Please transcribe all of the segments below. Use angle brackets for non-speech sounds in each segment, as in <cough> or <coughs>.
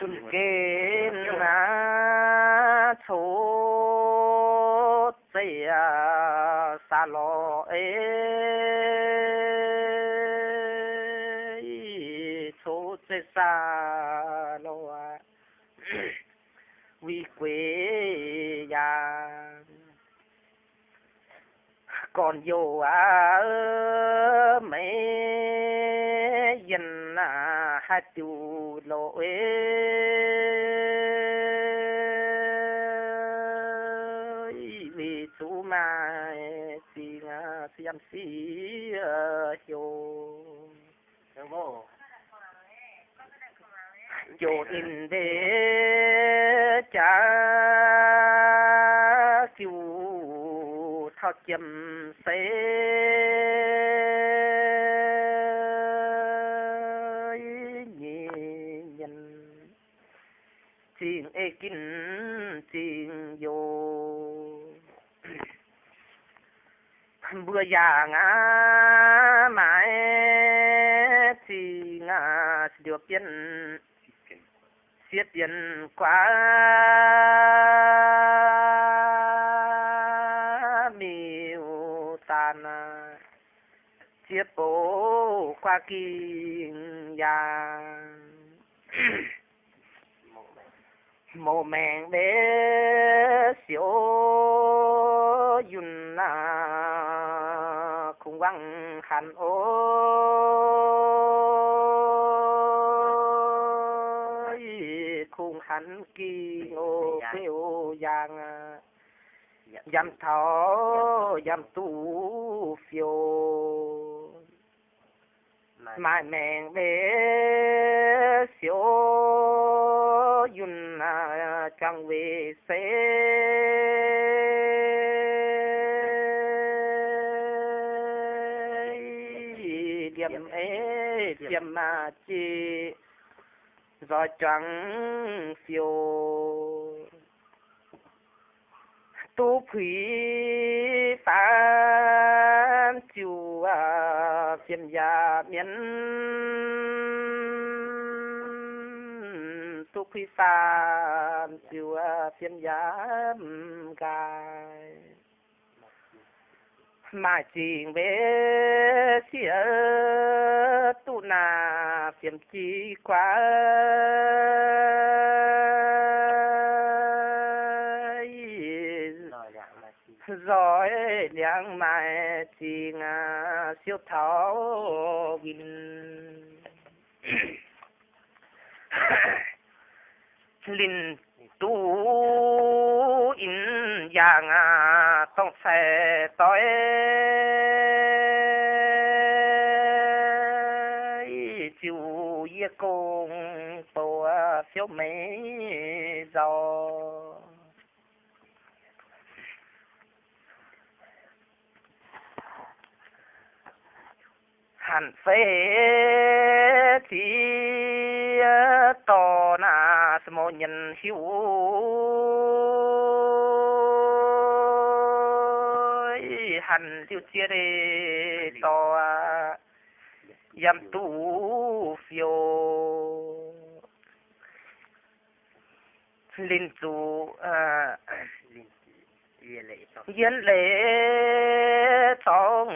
xuân na số tây à xa ê số tây xa lò à vì quê còn dù à mấy dân à hát chu lỗi vì chú mà thì xem xí hiểu chỗ in để cha kiu thao chấm nhị nhân chuyện ê kinh chuyện vô vừa già ngã mãi thì ngã được xiết tiền quá. Miêu tàn chiếc bố qua kinh già mồ mèn bé xíu yun na cùng văng hành ô. Khung hành kỳ ngô kêu giang dăm thọ dăm tu phiêu. Mai mèn bé xíu yun na chẳng về xe điểm ế điểm mà chi do chẳng phiêu. Tu quý phán chiều à phiền già miễn. Tu quý phán chiều à phiền già gai mà chỉ về xỉa tu na phiền chi quá. Rồi nhang mai chỉ ngà siêu thảo vinh. <coughs> Linh tu in yang à tông xe tối chiều ye công tổ phiếu mấy giàu hẳn phê thì ờ, to na små nhân hữu hẳn liu chia đề to ờ, yam tu phiêu. Linh chủ uh, ờ, yên lệ trong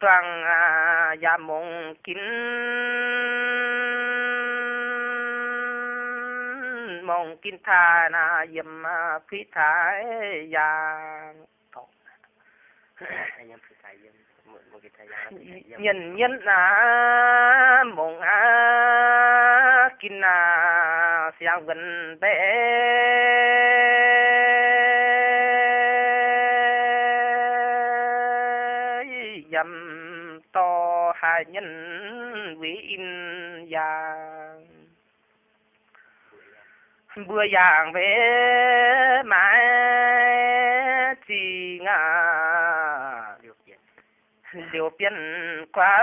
toàn à ya mong kín mong kín tha na yếm quý thái ya nhân nhân à mong à kín à xiang gần bé dâm to hai nhân quý in già bữa giảng về mãi chỉ ngà điều biến quá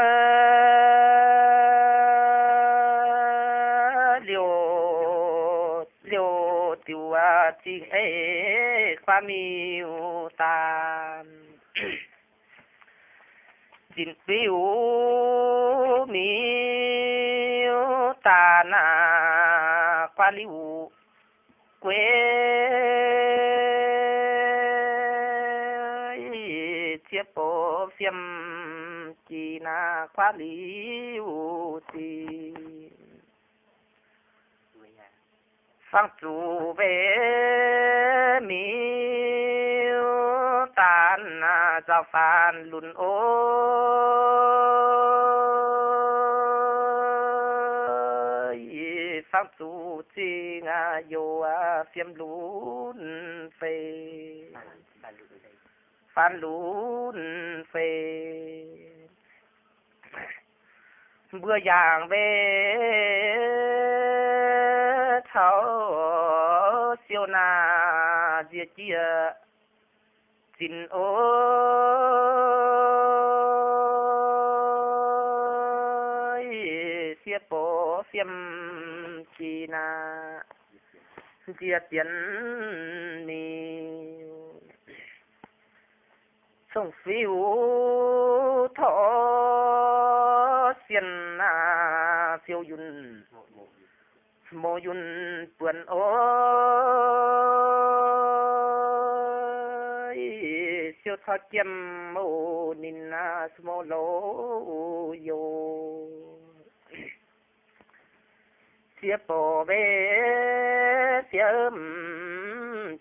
liều liều tiêu à, chỉ ấy qua miêu ta din piu mi ta na qua liu quê. Chia bộ phiêm chi na qua liu thì phang chủ về mi na phan lùn ôi. Phang chủ chi nga yo a phiêm lùn phê. Phan lùn phê. Bữa giảng về thảo siêu na diệt chia สิ้นโอเสียโปเสียมจีนาเจียเตียนนีส่งฟิวทอเสียนนาเสียวยุนโมยุนเปื่อนโอ siêu thoát kiếm mô nín na smô lô yo siêu bồ bê siêu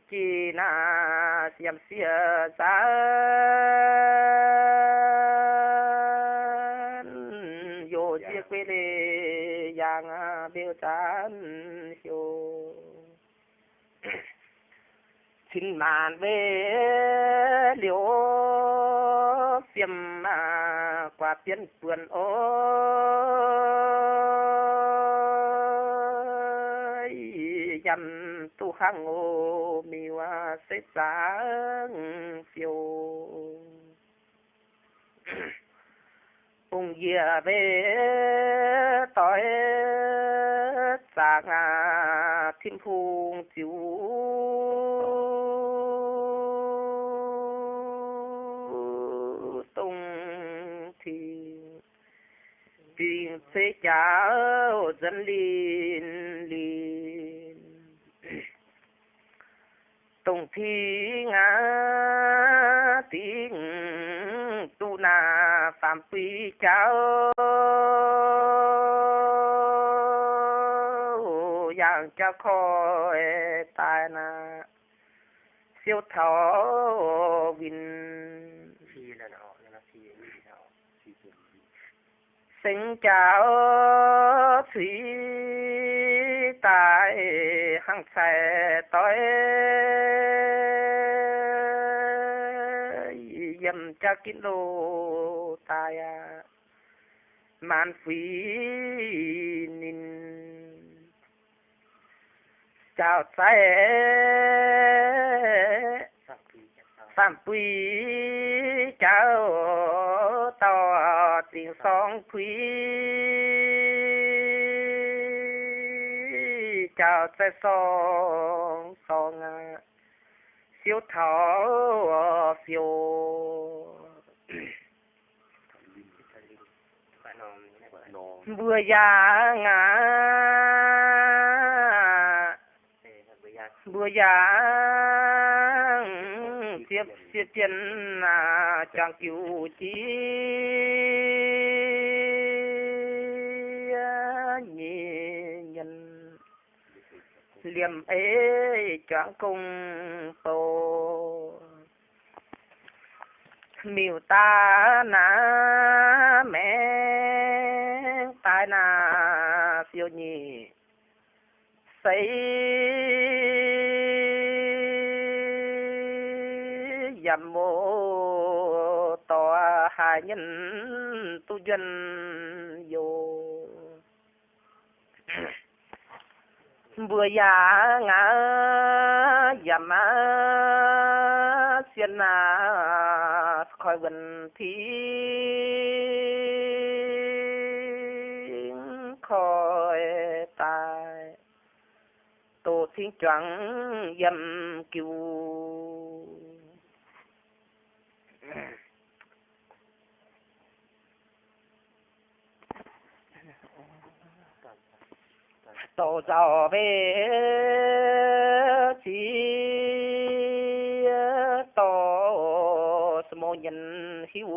chi na siêu siêu sa yo siêu quê lê yang biểu tán siêu xin màn về liễu tiêm mà qua tiến vườn ôi dầm tu hăng ô mi hoa xếp sáng phiêu. <clears throat> Ung dìa về tối sáng à thiên phùng chiếu tung thì thế sẽ trả dân liền liền tung thi ngã tiếng tu na phạm quy cháu yang cho khỏi tai na siêu thọ vinh sinh chào thủy tại hăng xe tối dầm cha kín lô tại à man phí nín. Chào xe phạm quý chào to tiếng song quý chào xe song song à siêu thọ phiêu vừa già ngã vừa già tiếp tiếp chân à chẳng cứu chi à, nhị nhân. Liềm ấy chẳng cùng tổ. Miêu ta na mẹ, tai na siêu nhị. Xây dầm mô tòa hai nhân tu dân vô. Vừa già ngã dầm á xiên na khỏi gần thi khỏi tài, tổ thiên choáng dầm cứu tổ giàu về chỉ tổ mô nhân hữu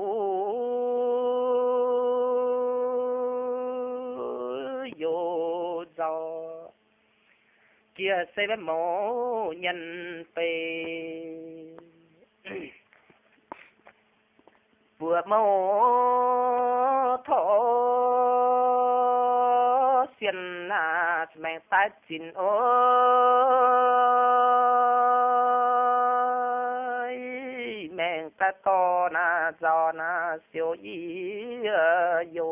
yo giàu. Kia sẻ với mô nhân về vừa mô thọ xiên na mẹ ta chín ơi mẹ ta to na, giò na siêu y ờ, yo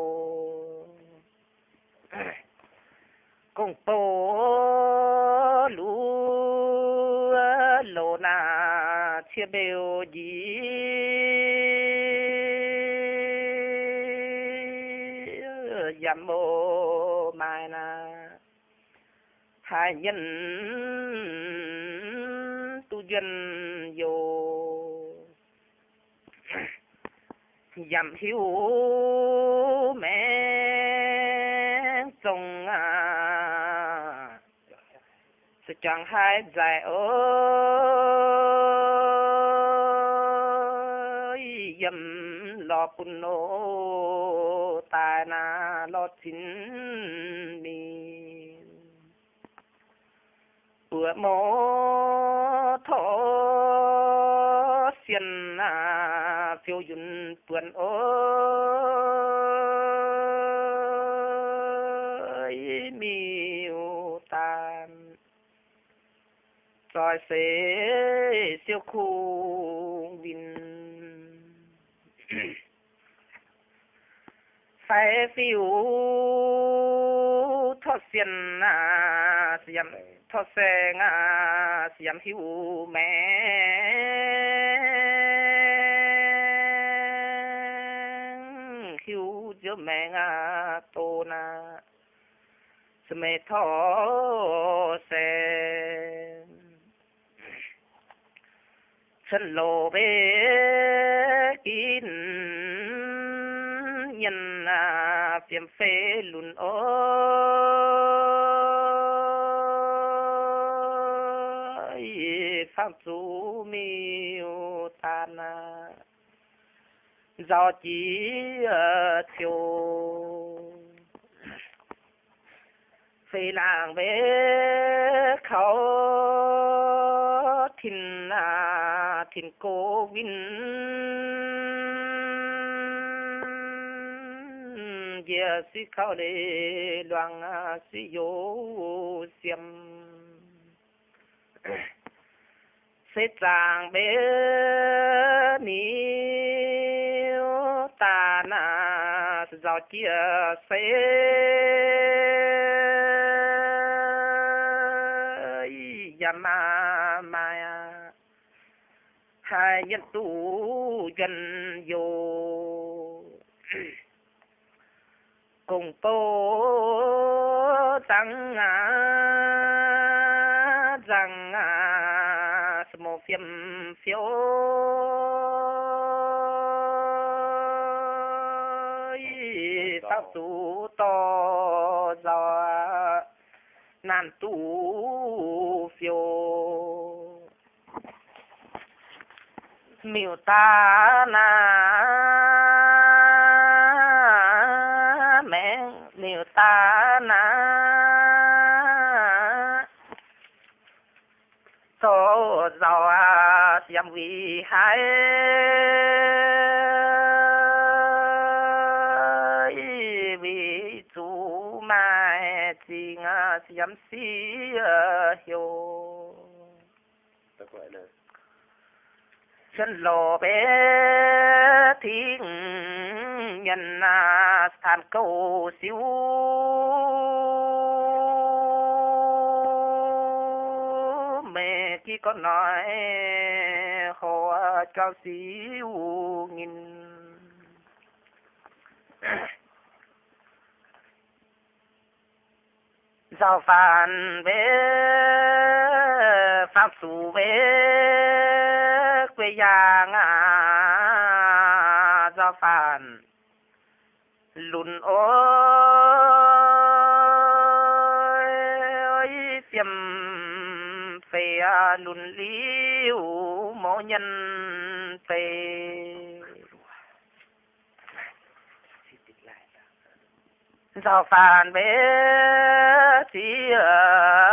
cùng tô lú ờ, lô na, chia bèo gì dầm mô hai nhân, tu dân vô. Dầm hiếu mẹ sông à sự chẳng hai dài ơi, dầm lo bùn nô, tài na lo chín mi bữa mô thọ xiên à phiêu dùn tuần ôi, miêu tan rồi xế siêu khu vinh <clears throat> phải phiêu thọ xiên à xiêm thoát xe ngà hiu mẹ. Hiu giữa mẹ tô na. Mẹ thọ xe. Chân lô bê kín, nhân à phiền phê lùn pháp chú tan à chỉ chiều phi làng về khẩu, thìn à thìn cô vinh. Giờ suy khao để loang ờ, suy si ờ, xiêm sẽ chàng bé ni ta na giao chia sẽ yama maya hai nhân tu dân vô. Cùng tô tăng à phiếu pháp tu to do nan tu phiêu miêu ta na hai. Vì chú mai chỉ ngà xiêm si hiểu chân lò bé thiên nhân à than cầu siêu. Mẹ khi có nói họ giao phản về pháp chủ về quê giang à giao phản lùn ôi tiêm phê lùn ly tê giao phản bế chỉ to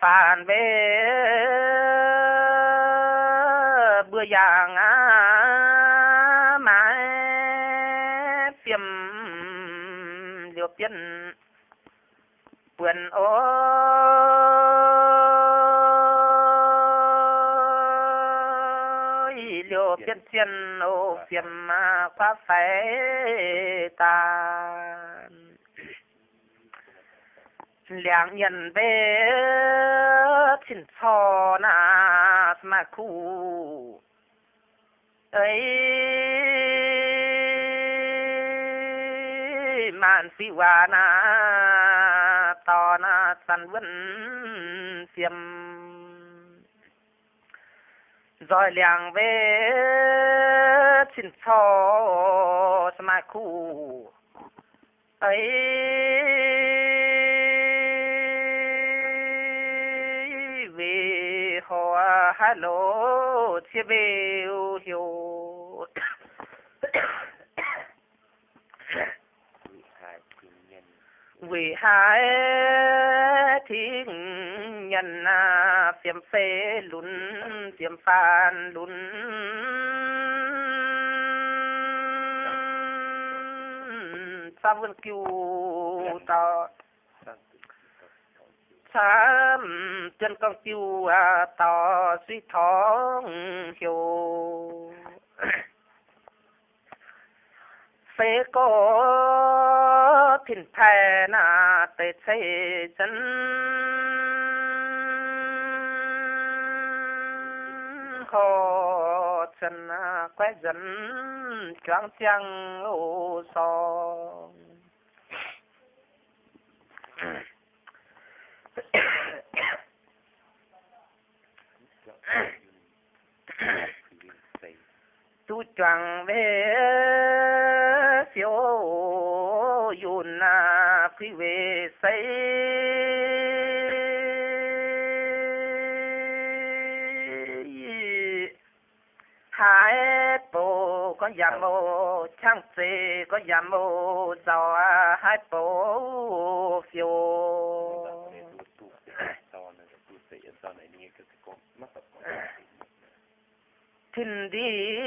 phản về bữa giang mà mãi phiêm liều tiên quyền ôi liều tiên tiên ô phiêm mà quá phải ta. 两人 về xin cho na mà khu ấy màn phi hòa na, to na san vẫn phiêm rồi làng về xin cho mà khu ấy về họ hello chia về hiểu. Vì hai thiên nhân à phiếm phê lún phiếm phan lún. Sa vân kiêu to sang sám, chân con tiêu à tỏ suy thóng hiểu. <coughs> Phế có thìn thè na tê chê chân. Hồ chân à, quét dẫn choáng chăng ô so thiên xây tu choàng về phiếu yun na phi về xây. Hai bộ có giảm mô chẳng xê có giảm mô, giàu hai bộ phiếu tu tu sau này tu xây sau này như cái cái con mắt tập đi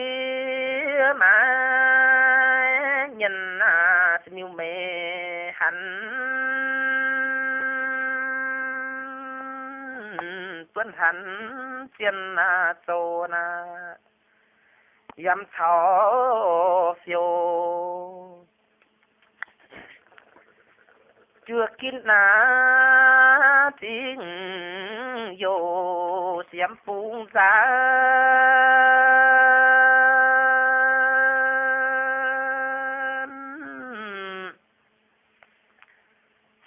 mà nhân à nhiều mẹ hắn tuân hắn tiền à tô na. Yam thảo phiêu chưa kín na tiếng vô xiêm phun ra.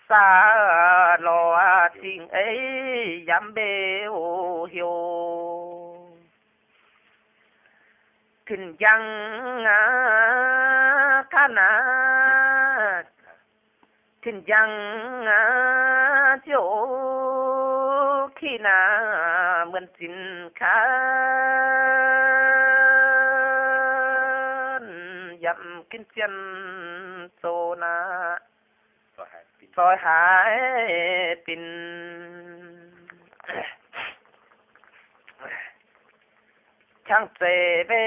Xa lo tình ấy dám bê ô hiếu thình giang á ca na thình giang á chỗ khi na mượn tin khá dặm kinh chân tô na. Pin rồi hãy tin. Chẳng thể về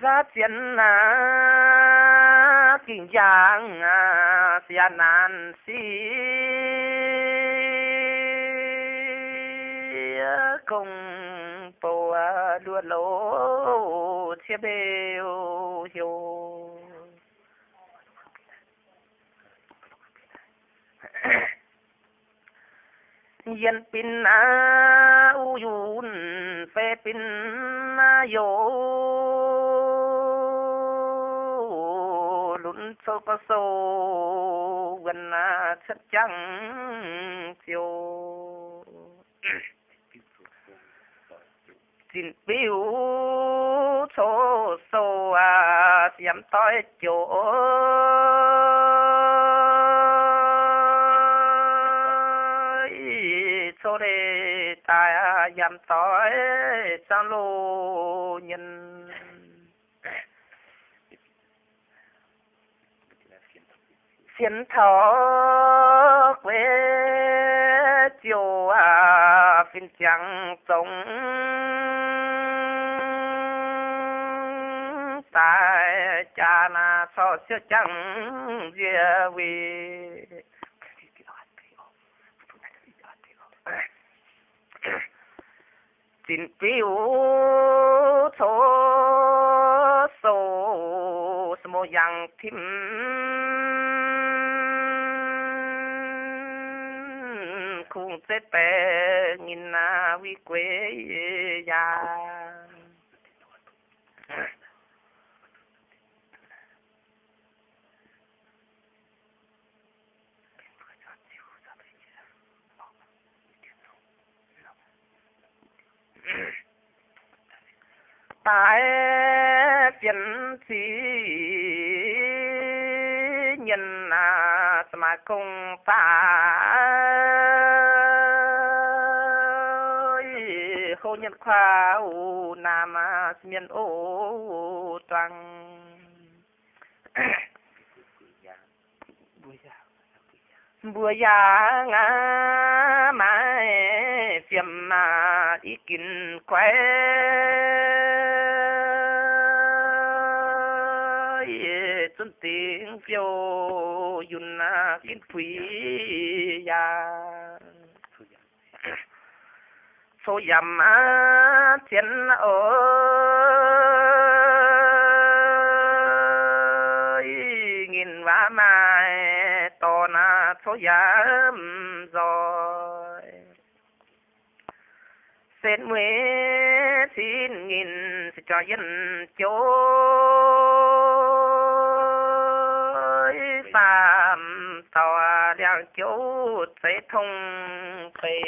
ra tiền à kinh giang à tiền nan si công bồ đua lỗ, chia bêu hiu <coughs> yên pin na u yun phê pin na yo. Sâu có sâu gần a à, chất trắng, chiều. Xin biểu số số à xiêm tới chỗ. Số đề tài yam tới sang lô, nhớ xin thọ quê chiều à phiên chẳng sống tại cha na so yang thím khung sẽ bè nhìn na vi quê ya tại phiền sĩ mà cùng phải. Hô nhân khoa u nam miền ô toàn. Bùa già ngã mãi phiền mà đi kinh quay xuân tiếng phiêu yun na kinh quý ya số yam á thiên ơi. Nghìn vã mai to na số yam rồi. Xin mười xin nghìn cho dân chúa chỗ sẽ thông phê